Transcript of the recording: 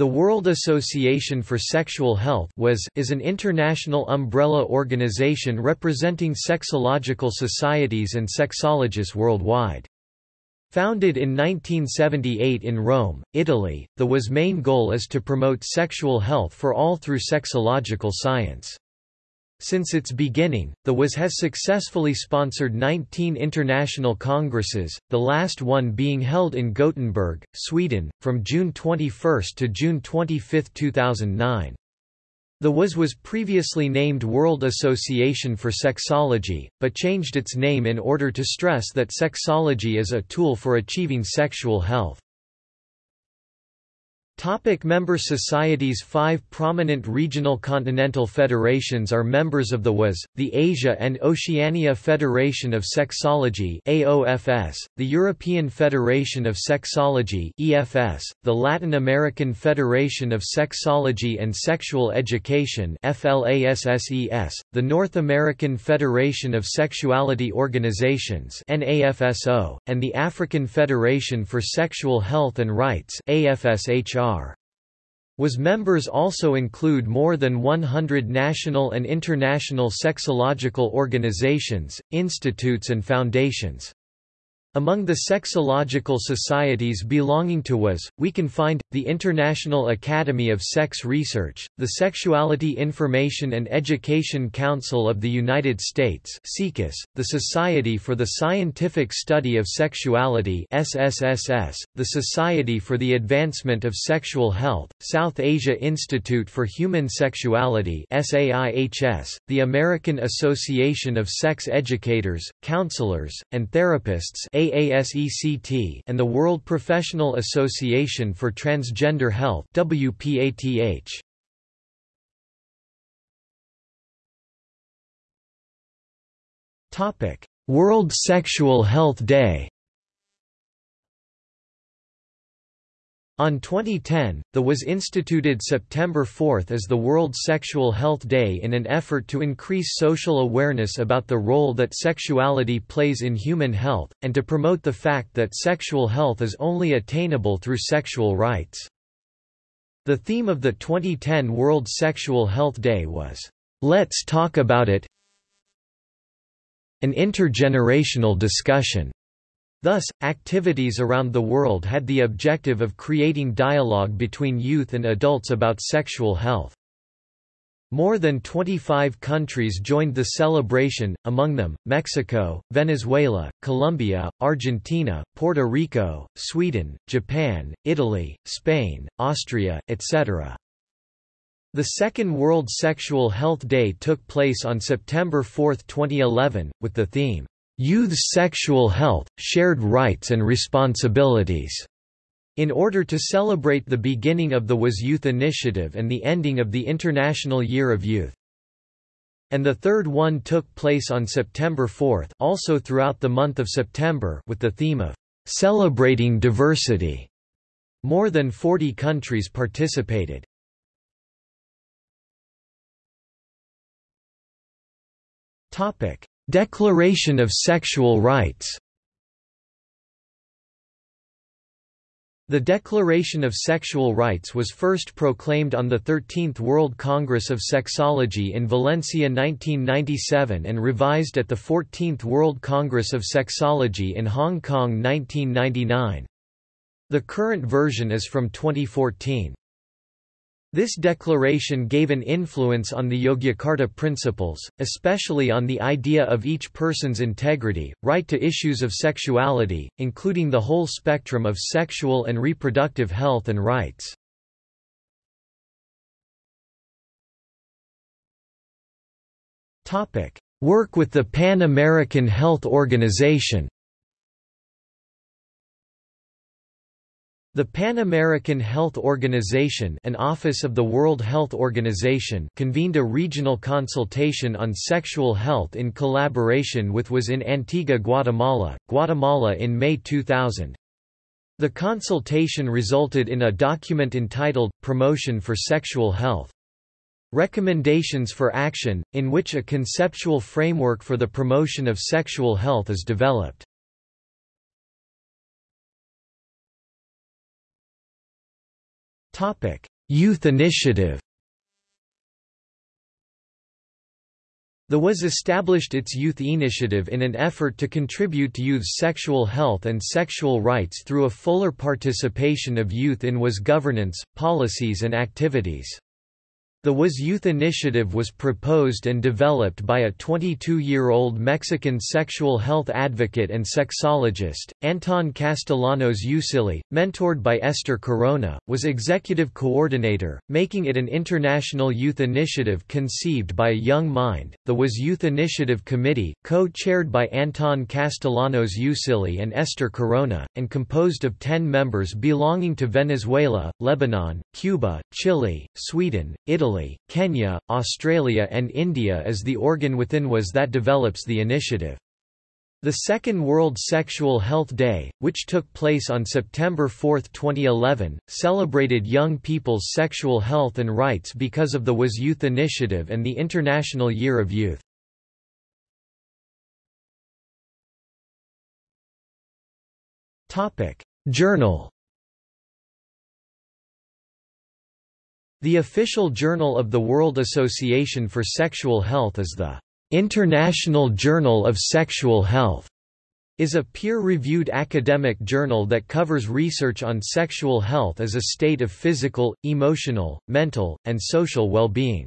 The World Association for Sexual Health was, is an international umbrella organization representing sexological societies and sexologists worldwide. Founded in 1978 in Rome, Italy, the WAS main goal is to promote sexual health for all through sexological science. Since its beginning, the WAS has successfully sponsored 19 international congresses, the last one being held in Gothenburg, Sweden, from June 21 to June 25, 2009. The WAS was previously named World Association for Sexology, but changed its name in order to stress that sexology is a tool for achieving sexual health. Topic member societies Five prominent regional continental federations are members of the WAS, the Asia and Oceania Federation of Sexology AOFS, the European Federation of Sexology EFS, the Latin American Federation of Sexology and Sexual Education FLASSES, the North American Federation of Sexuality Organizations NAFSO, and the African Federation for Sexual Health and Rights AFSHR. WAS members also include more than 100 national and international sexological organizations, institutes and foundations. Among the sexological societies belonging to WAS, we can find, the International Academy of Sex Research, the Sexuality Information and Education Council of the United States the Society for the Scientific Study of Sexuality SSSS, the Society for the Advancement of Sexual Health, South Asia Institute for Human Sexuality SAIHS, the American Association of Sex Educators, Counselors, and Therapists AASECT and the World Professional Association for Transgender Health WPATH. Topic: World Sexual Health Day On 2010, the WAS instituted September 4 as the World Sexual Health Day in an effort to increase social awareness about the role that sexuality plays in human health, and to promote the fact that sexual health is only attainable through sexual rights. The theme of the 2010 World Sexual Health Day was, "'Let's Talk About It' an intergenerational discussion. Thus, activities around the world had the objective of creating dialogue between youth and adults about sexual health. More than 25 countries joined the celebration, among them, Mexico, Venezuela, Colombia, Argentina, Puerto Rico, Sweden, Japan, Italy, Spain, Austria, etc. The second World Sexual Health Day took place on September 4, 2011, with the theme, Youth's Sexual Health, Shared Rights and Responsibilities, in order to celebrate the beginning of the WAS Youth Initiative and the ending of the International Year of Youth. And the third one took place on September 4 also throughout the month of September with the theme of "'Celebrating Diversity'". More than 40 countries participated. Topic: Declaration of Sexual Rights The Declaration of Sexual Rights was first proclaimed on the 13th World Congress of Sexology in Valencia 1997 and revised at the 14th World Congress of Sexology in Hong Kong 1999. The current version is from 2014. This declaration gave an influence on the Yogyakarta principles, especially on the idea of each person's integrity, right to issues of sexuality, including the whole spectrum of sexual and reproductive health and rights. Work with the Pan American Health Organization The Pan American Health Organization an office of the World Health Organization convened a regional consultation on sexual health in collaboration with WAS in Antigua Guatemala, Guatemala in May 2000. The consultation resulted in a document entitled, Promotion for Sexual Health. Recommendations for Action, in which a conceptual framework for the promotion of sexual health is developed. Youth Initiative The WAS established its youth initiative in an effort to contribute to youth's sexual health and sexual rights through a fuller participation of youth in WAS governance, policies and activities. The WAS Youth Initiative was proposed and developed by a 22-year-old Mexican sexual health advocate and sexologist, Anton Castellanos Usigli, mentored by Esther Corona, was executive coordinator, making it an international youth initiative conceived by a young mind. The WAS Youth Initiative Committee, co-chaired by Anton Castellanos Usigli and Esther Corona, and composed of 10 members belonging to Venezuela, Lebanon, Cuba, Chile, Sweden, Italy, Italy, Kenya, Australia and India is the organ within WAS that develops the initiative. The Second World Sexual Health Day, which took place on September 4, 2011, celebrated young people's sexual health and rights because of the WAS Youth Initiative and the International Year of Youth. Journal The official journal of the World Association for Sexual Health is the International Journal of Sexual Health is a peer-reviewed academic journal that covers research on sexual health as a state of physical, emotional, mental, and social well-being.